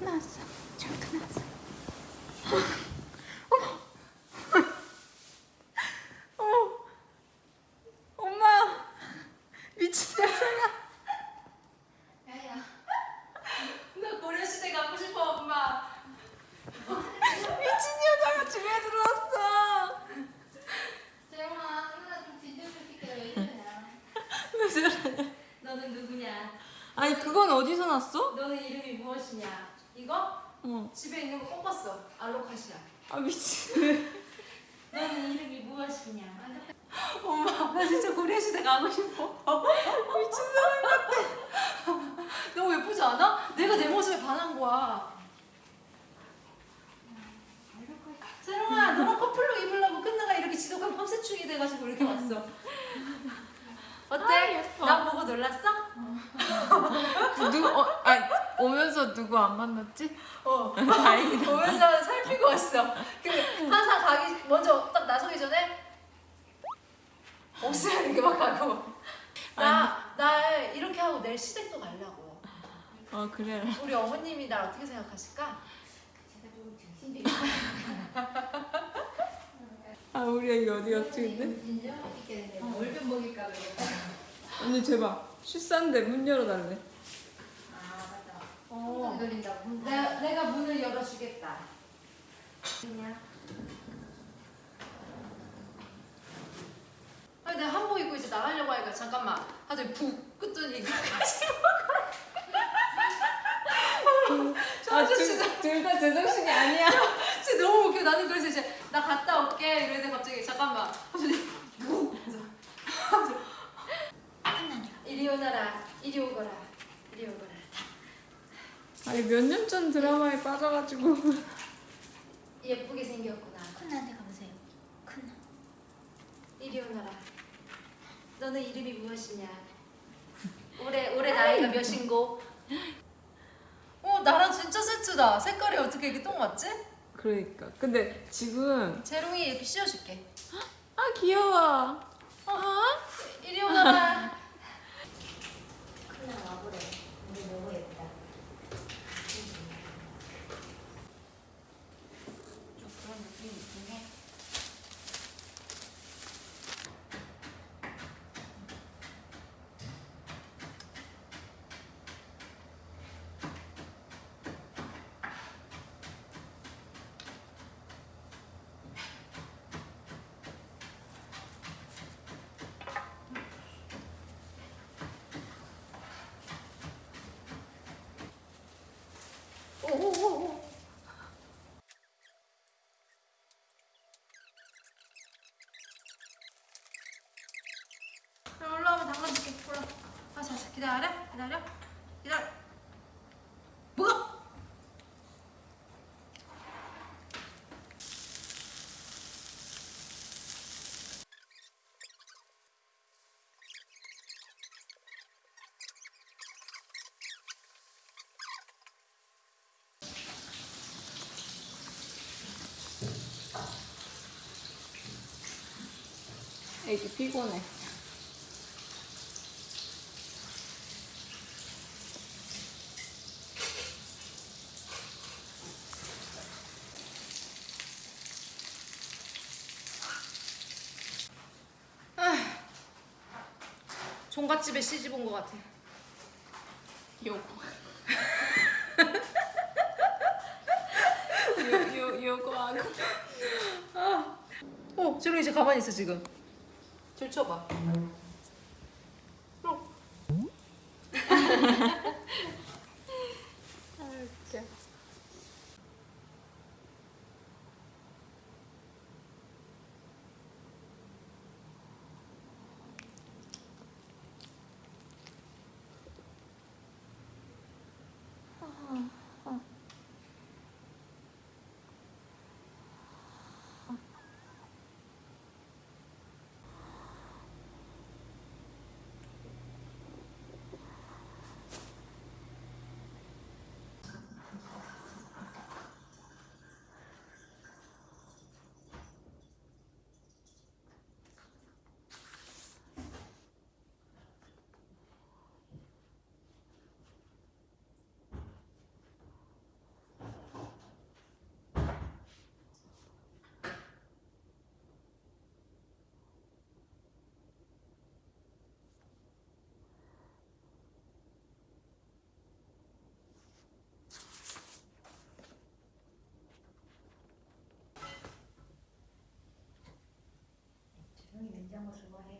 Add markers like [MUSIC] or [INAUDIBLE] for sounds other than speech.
나왔어. 잠깐 나왔어. 어머. 엄마. 미친 여자야. 야야 나 고려시대 가고 싶어 엄마 미친 여자가 집에 들어왔어. 재영아 누나 좀 뒤돌려줄게 왜 이러냐 왜 저러냐? 너는 누구냐 아니 그건 어디서 났어? 너는 이름이 무엇이냐 이거 어. 집에 있는 거 꺾었어 알로카시아 아 미친. 너는 [LAUGHS] 이름이 무엇이냐 엄마. 나 진짜 고려 시대 가고 싶어 미친 사람 같아. [LAUGHS] 너무 예쁘지 않아? 내가 내 모습에 반한 거야 재롱아 너랑 커플룩 입으려고 끝나가 이렇게 지독한 펌세충이 돼가지고 이렇게 왔어 어때? 아, 예뻐. 나 보고 놀랐어? 누구? 어, 아니 오면서 누구 안 만났지? 어 다행이다. 보면서 살피고 왔어. 그 항상 가기 먼저 딱 나서기 전에 없으면 이렇게 막 가고 나나 이렇게 하고 내일 시댁도 가려고. 어 그래. 우리 어머님이 날 어떻게 생각하실까? 아 우리 애기 어디 갔지 근데? 뭘좀 먹일까 그래. 언니 제발 쉬싼데 문 열어달래. 아 맞다. 어. 돌린다고. 내가 내가 문을 열어주겠다. 그냥. 아니 내가 한복 입고 이제 나가려고 하니까 잠깐만 하더니 푹 끄더니 저 아저씨도 둘다 제정신이 아니야. 진짜 너무 웃겨 나는 그래서 이제 나 갔다 올게 이러는데 갑자기 잠깐만 하더니 푹 그래서 이리 오너라 이리 오거라 이리 오거라 아니 몇 년 전 드라마에 빠져가지고. [LAUGHS] 예쁘게 생겼구나 큰나한테 가보세요. 큰나. 이리 오너라 너는 이름이 무엇이냐 [LAUGHS] 올해 올해 나이가 몇인고 어 나랑 진짜 세트다 색깔이 어떻게 이렇게 똥 맞지? 그러니까. 근데 지금 재롱이 이렇게 씌워줄게 아 귀여워. 아? 이리 오너라 [LAUGHS] 큰나 와보래. 근데 너무 예쁘다. 좀 그런 느낌이 있긴 해. 올라오면 담가줄게. 올라. 아 자 자 기다려. 기다려. 기다려 애기 피곤해. 종갓집에 시집 온 것 같아 요거. [LAUGHS] 요, 요, 요거 하고. 어 재롱이 이제 가만히 있어 지금 들춰봐 어. [LAUGHS] 이런 거 좋아해.